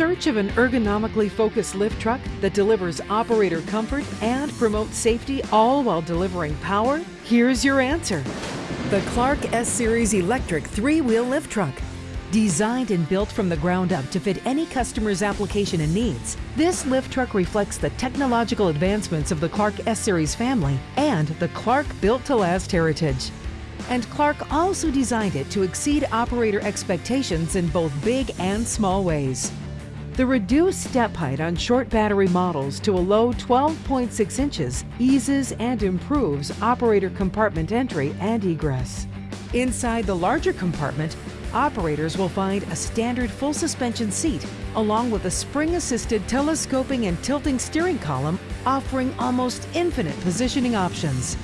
search of an ergonomically focused lift truck that delivers operator comfort and promotes safety all while delivering power? Here's your answer. The Clark S-Series electric three-wheel lift truck. Designed and built from the ground up to fit any customer's application and needs, this lift truck reflects the technological advancements of the Clark S-Series family and the Clark Built to Last heritage. And Clark also designed it to exceed operator expectations in both big and small ways. The reduced step height on short battery models to a low 12.6 inches eases and improves operator compartment entry and egress. Inside the larger compartment, operators will find a standard full suspension seat along with a spring-assisted telescoping and tilting steering column offering almost infinite positioning options.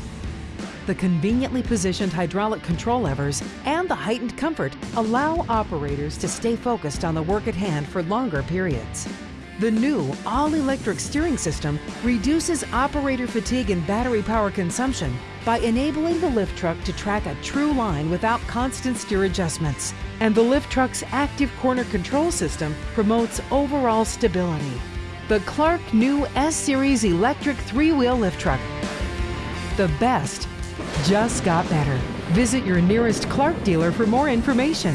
The conveniently positioned hydraulic control levers and the heightened comfort allow operators to stay focused on the work at hand for longer periods. The new all-electric steering system reduces operator fatigue and battery power consumption by enabling the lift truck to track a true line without constant steer adjustments. And the lift truck's active corner control system promotes overall stability. The Clark new S-Series electric three-wheel lift truck. The best just got better. Visit your nearest Clark dealer for more information.